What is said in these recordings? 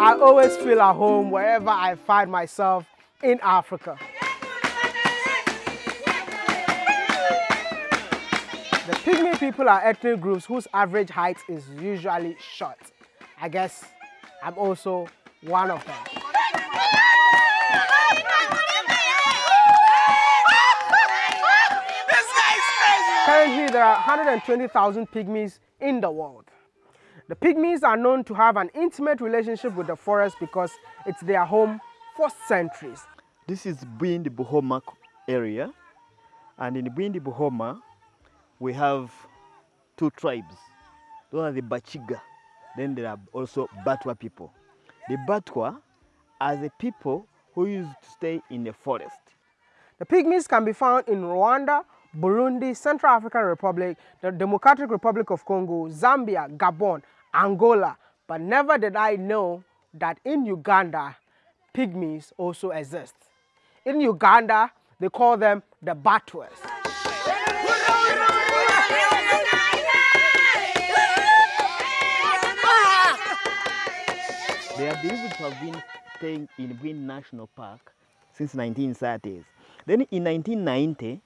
I always feel at home wherever I find myself in Africa. The Pygmy people are ethnic groups whose average height is usually short. I guess I'm also one of them. Currently, there are 120,000 pygmies in the world. The pygmies are known to have an intimate relationship with the forest because it's their home for centuries. This is Bwindi Buhoma area and in Bwindi Buhoma we have two tribes. Those are the Bachiga. Then there are also Batwa people. The Batwa are the people who used to stay in the forest. The pygmies can be found in Rwanda, Burundi, Central African Republic, the Democratic Republic of Congo, Zambia, Gabon, Angola. But never did I know that in Uganda, pygmies also exist. In Uganda, they call them the Batwas. They are believed to have been staying in Green National Park since 1930s. Then in 1990,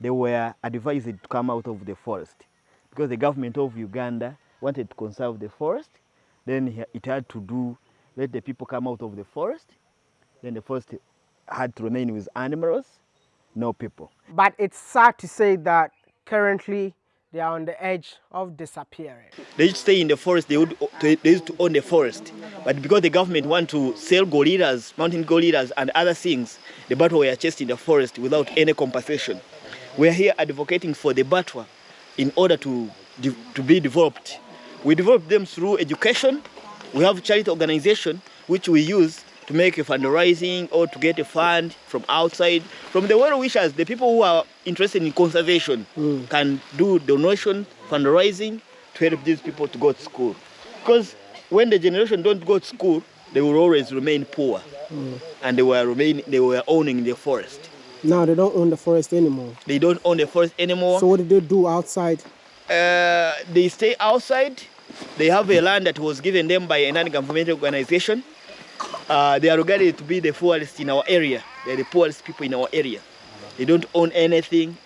they were advised to come out of the forest because the government of Uganda wanted to conserve the forest. Then it had to do, let the people come out of the forest. Then the forest had to remain with animals, no people. But it's sad to say that currently they are on the edge of disappearing. They used to stay in the forest, they, would, they used to own the forest. But because the government want to sell gorillas, mountain gorillas and other things, the batwa were chased in the forest without any compensation. We are here advocating for the batwa in order to, to be developed. We develop them through education. We have charity organization which we use to make a fundraising or to get a fund from outside. From the well wishers, the people who are interested in conservation mm. can do donation, fundraising to help these people to go to school. Because when the generation don't go to school, they will always remain poor. Mm. And they were, remain, they were owning the forest. Now they don't own the forest anymore. They don't own the forest anymore. So what do they do outside? Uh, they stay outside. They have a land that was given them by a non-governmental organization uh, they are regarded to be the poorest in our area. They're the poorest people in our area. They don't own anything.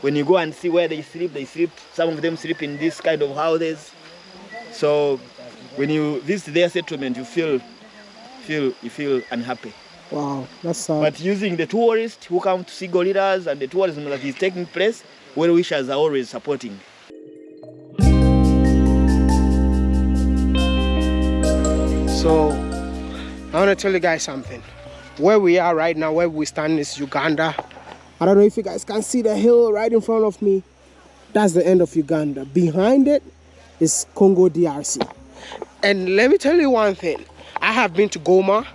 When you go and see where they sleep, they sleep, some of them sleep in this kind of houses. So when you visit their settlement, you feel, feel, you feel unhappy. Wow, that's sad. But using the tourists who come to see gorillas and the tourism that is taking place, well wishers are always supporting. So I want to tell you guys something. Where we are right now, where we stand is Uganda. I don't know if you guys can see the hill right in front of me. That's the end of Uganda. Behind it is Congo DRC. And let me tell you one thing. I have been to Goma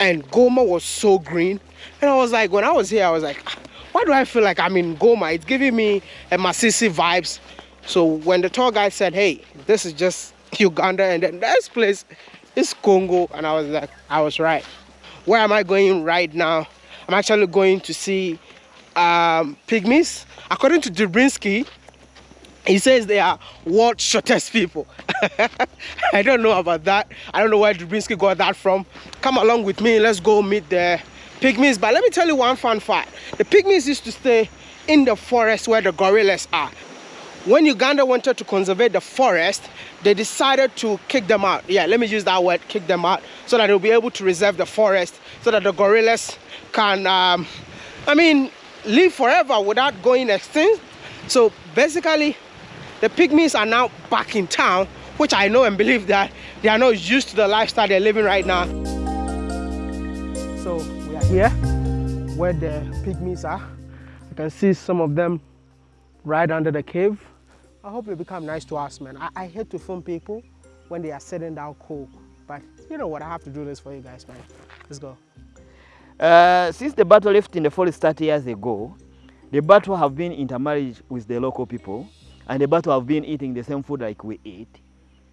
and Goma was so green. And I was like, when I was here, I was like, ah, why do I feel like I'm in Goma? It's giving me a Masisi vibes. So when the tour guide said, hey, this is just Uganda and then this place it's Congo and I was like I was right. Where am I going right now? I'm actually going to see um, pygmies. According to Dubinsky he says they are world shortest people. I don't know about that. I don't know where Dubinsky got that from. Come along with me. Let's go meet the pygmies. But let me tell you one fun fact. The pygmies used to stay in the forest where the gorillas are when Uganda wanted to conserve the forest, they decided to kick them out. Yeah, let me use that word, kick them out, so that they'll be able to reserve the forest, so that the gorillas can, um, I mean, live forever without going extinct. So basically, the pygmies are now back in town, which I know and believe that they are not used to the lifestyle they're living right now. So we are here where the pygmies are. You can see some of them right under the cave. I hope you become nice to us, man. I, I hate to film people when they are sitting down cool. But you know what, I have to do this for you guys, man. Let's go. Uh, since the batwa left in the forest 30 years ago, the batwa have been intermarried with the local people, and the batwa have been eating the same food like we eat.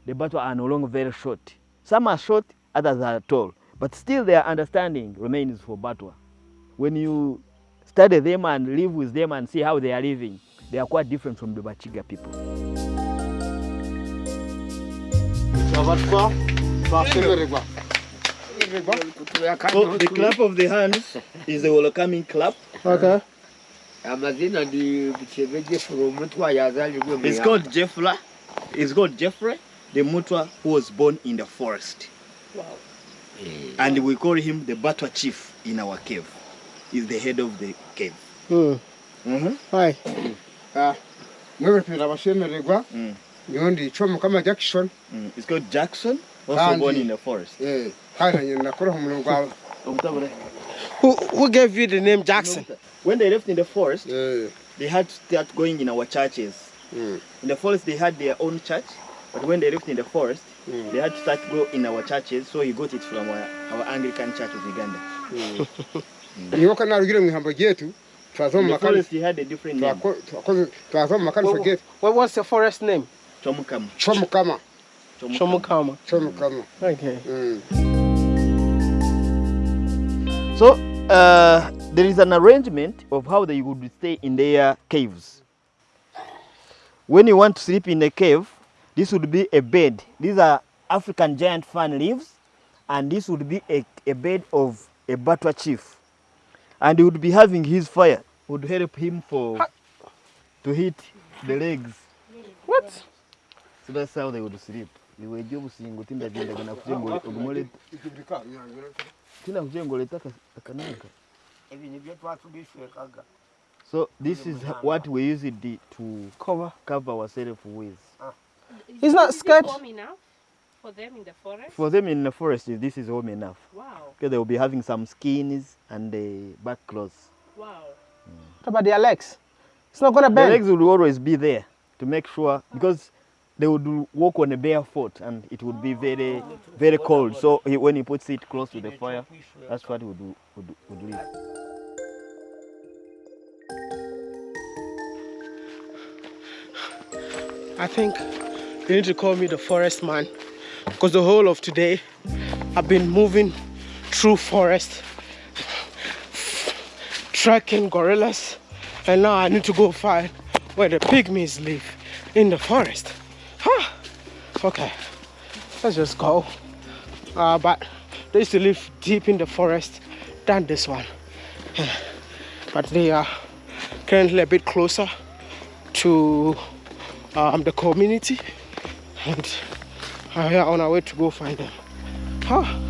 The batwa are no longer very short. Some are short, others are tall, but still their understanding remains for batwa. When you study them and live with them and see how they are living, they are quite different from the Bachiga people. So the clap of the hands is the welcoming clap. Okay. amazina ndi Buchebe Jeffrey omutwa yazalibwe mu It's called Jeffrey. It's called Jeffrey, the Mutwa who was born in the forest. Eh, And we call him the Batwa chief in our cave. He's the head of the cave. Hmm. Mm-hmm. Hi. Mwebepera abashemererwa Mm. niyo ndi cyo mukama jackson Mm. It's called Jackson, also Kandi- born in the forest. eh nyina nakora mu gwawe Who who gave you the name Jackson? When they left in the forest, yeah. they had to start going in our churches. mm. In the forest, they had their own church, but when they left in the forest, Mm. they had to start go in our churches. So he got it from our, our Anglican Church of Uganda. niyo kana rugire mu ihamba ryetu twaza In mu the makanisa forest, he had a different name, twako- twakoze twaza mu makanisa What, was the forest name? Chomukam. cyo mukama Shomukama. cyo mukama Okay. Mm. So uh, there is an arrangement of how they would stay in their caves. When you want to sleep in a cave, this would be a bed. These are African giant fan leaves, and this would be a, a bed of a Batwa chief. And he would be having his fire, would help him for to hit the legs. What? So that's how they would sleep. They were just saying, "Utinda jenda kana kujengole ogumole tina kujengole taka akananga." ebi nibyo twatubishwekaga So this is what we use it to Cover. cover ourselves with. Ah. He's not Is it scared. enough for them in the forest? For them in the forest, this is home enough. Wow, Because they will be having some skins and the back clothes. wow. What about their legs? It's not gonna The legs will always be there to make sure because they would walk on a bare foot and it would be very, very cold. So he, when he puts it close to the fire, that's what he would do. Would, would leave. I think you need to call me the forest man because the whole of today I've been moving through forest, tracking gorillas, and now I need to go find where the pygmies live in the forest. Huh. Okay, let's just go. Uh, but they used to live deep in the forest than this one, but they are currently a bit closer to um, the community and we are on our way to go find them. Huh.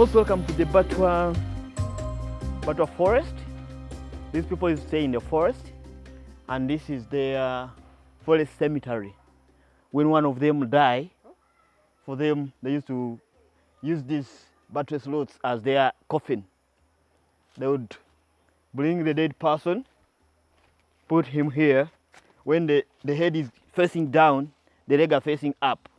Most welcome to the Batwa, Batwa forest. These people stay in the forest, and this is their forest cemetery. When one of them die, for them they used to use these Batwa slots as their coffin. They would bring the dead person, put him here. When the, the head is facing down, the leg are facing up.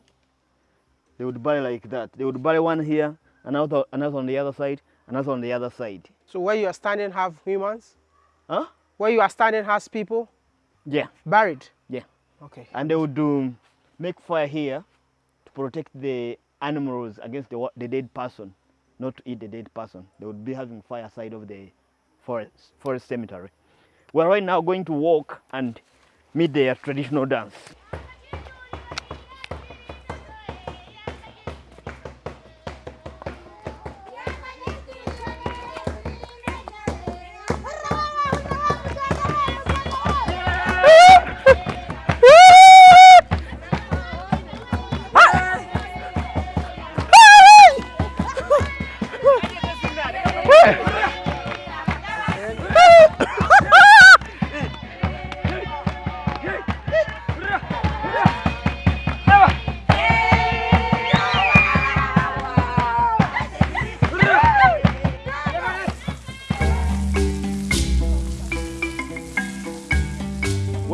They would bury like that. They would bury one here, another, another on the other side, another on the other side. So where you are standing have humans? Huh? Where you are standing has people Yeah, buried? yeah. Okay. And they would um, make fire here to protect the animals against the, the dead person, not to eat the dead person. They would be having fire side of the forest, forest cemetery. We're right now going to walk and meet their traditional dance.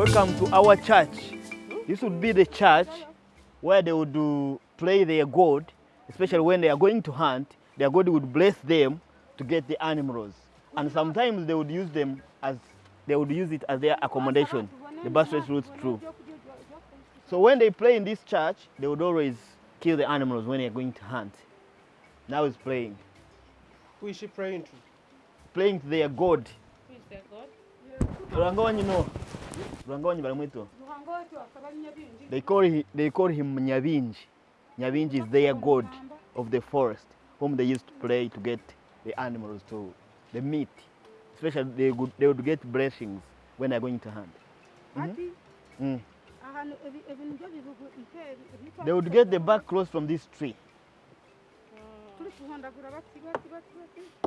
Welcome to our church. This would be the church where they would do play their God, especially when they are going to hunt. Their God would bless them to get the animals, and sometimes they would use them as they would use it as their accommodation. The bus race routes through. So when they play in this church, they would always kill the animals when they are going to hunt. Now it's playing. Who is she praying to? Playing to their god. Who is their god? Ruangoni no. Ruangoni nyabinji. They call him, they call him Nyabinji. Nyabinji is their god of the forest, whom they used to pray to get the animals to the meat. Especially they would they would get blessings when they're going to hunt. Mm. -hmm. ebitwa They would get the back clothes from this tree.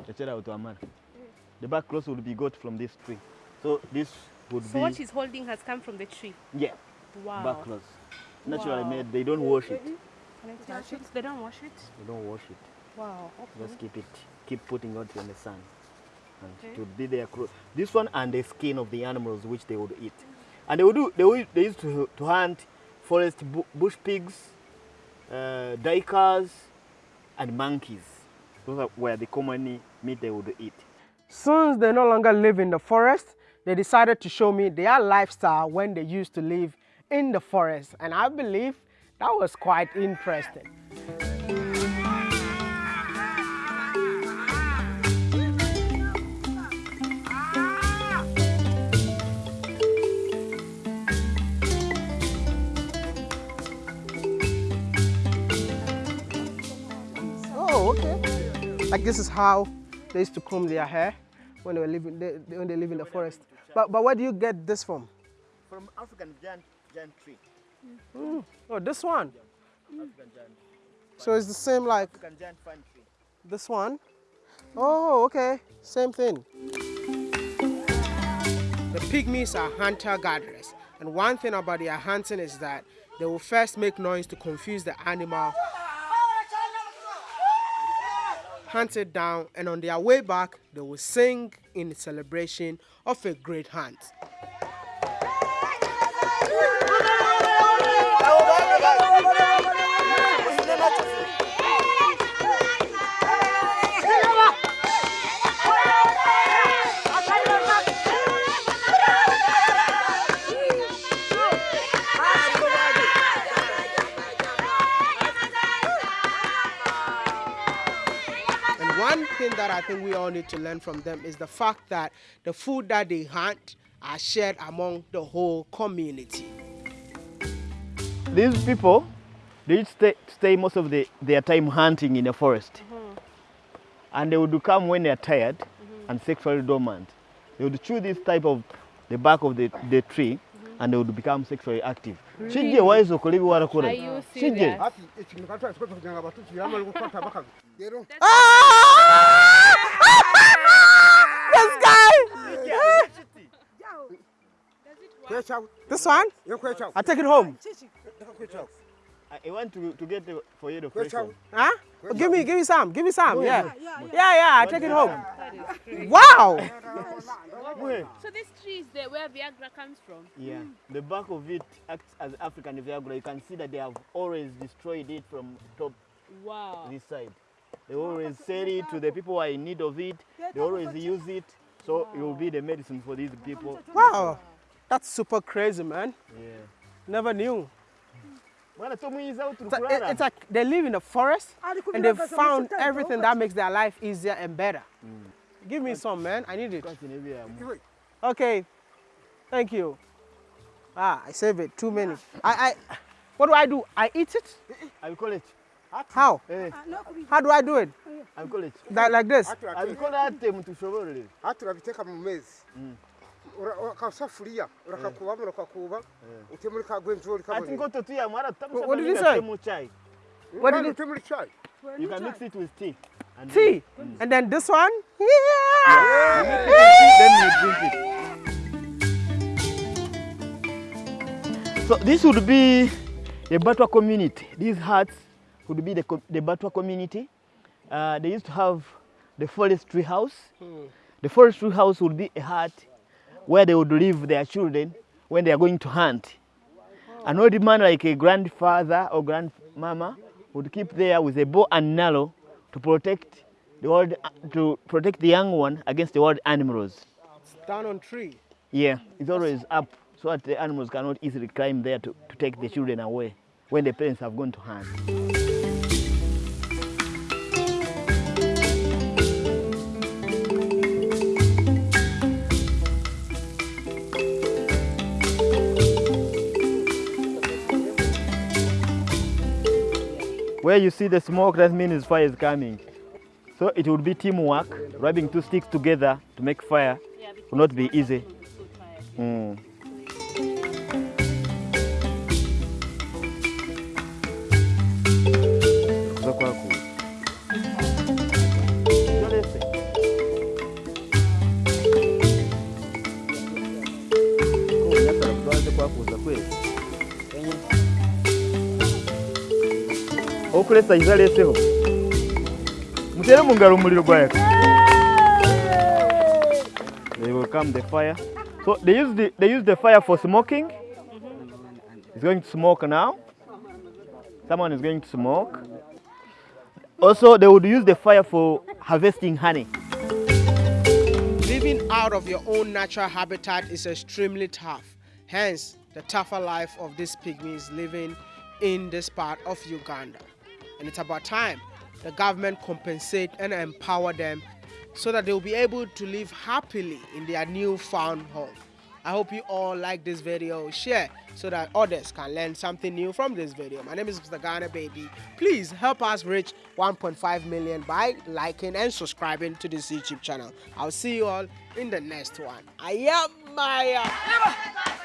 Chachera utwamara. The back clothes would be got from this tree. So this would So be what he's holding has come from the tree. yeah, Wow. back clothes. Naturally Wow. made. They don't wash it. Can I touch it? They don't wash it. They don't wash it. Wow. Okay. Just keep it, keep putting it in the sun. And Okay. it would be their clothes. This one and the skin of the animals which they would eat. And they would do, they, would, they used to, to hunt forest bu- bush pigs, uh, duikers, and monkeys. Those are where the common meat they would eat. Since they no longer live in the forest, they decided to show me their lifestyle when they used to live in the forest. And I believe that was quite interesting. Oh, okay. Like this is how they used to comb their hair when they were living they, when they live in the forest. But but where do you get this from? From African giant, giant tree. Hmm. Oh, this one. African giant, So it's the same like African giant fine tree. this one. Oh, okay. Same thing. The pygmies are hunter gatherers. And one thing about their hunting is that they will first make noise to confuse the animal, hunt it down, and on their way back, they will sing in celebration of a great hunt. Think we all need to learn from them is the fact that the food that they hunt are shared among the whole community. These people, they stay, stay most of the, their time hunting in the forest. Mm-hmm. And they would come when they are tired mm-hmm. and sexually dormant. They would chew this type of the bark of the, the tree mm-hmm. and they would become sexually active. Shije waizo kulibi Are warakura. you Shije. serious? hafi This guy! kwechawe This one? I take it home. I I want to, to get the, for you the fresh one. Huh? Oh, give me, give me some. Give me some. Yeah. Yeah, yeah. I take it home. Wow. So this tree is the, where Viagra comes from. Yeah, the back of it acts as African Viagra. You can see that they have always destroyed it from top Wow. this side. They always sell it to the people who are in need of it. They always use it. So it will be the medicine for these people. Wow. That's super crazy, man. Yeah. Never knew. Bwana tomwiza au It's like, it- tulikulala? it's like they live in the forest and they've found everything that makes their life easier and better. Give me some, man. I need it. Kwa kinebi ya mu. Okay. Thank you. Ah, I save it. Too many. I, I, what do I do? I eat it? I will call it. How? Eh, How do I do it? I will call it. That, like this? I will call that um, tushoborere. hati urabiteka mu mezi akasafuriya urakakubamo urakakuba uti muri ka gwenjori Ati kabone ngoto tu ya mara tamu What did he sababira say? temu chai. What did it? uti muri chai You can mix it with tea. And Tea. And then this one? Yeah. Then you drink it. So this would be the Batwa community. These huts would be the, the Batwa community. Uh, they used to have the forestry house. The forestry house would be a hut where they would leave their children when they are going to hunt. An old man like a grandfather or grandmama would keep there with a bow and arrow to protect the wild, to protect the young one against the wild animals. Down on tree. Yeah, it's always up so that the animals cannot easily climb there to, to take the children away when the parents have gone to hunt. You see the smoke, that means fire is coming. So it would be teamwork. Rubbing two sticks together to make fire Yeah, would not be easy. Mm. Okulesa izaleseho mutere mu ngalo omuliro gwayaka they will come the fire. So they use the, they use the fire for smoking. Mm-hmm. It's going to smoke now. Someone is going to smoke. Also they would use the fire for harvesting honey. Living out of your own natural habitat is extremely tough. Hence, the tougher life of these pygmies living in this part of Uganda. And it's about time the government compensate and empower them so that they'll be able to live happily in their newfound home. I hope you all like this video. Share so that others can learn something new from this video. My name is Mr. Ghana Baby. Please help us reach 1.5 million by liking and subscribing to this YouTube channel. I'll see you all in the next one. I am Maya.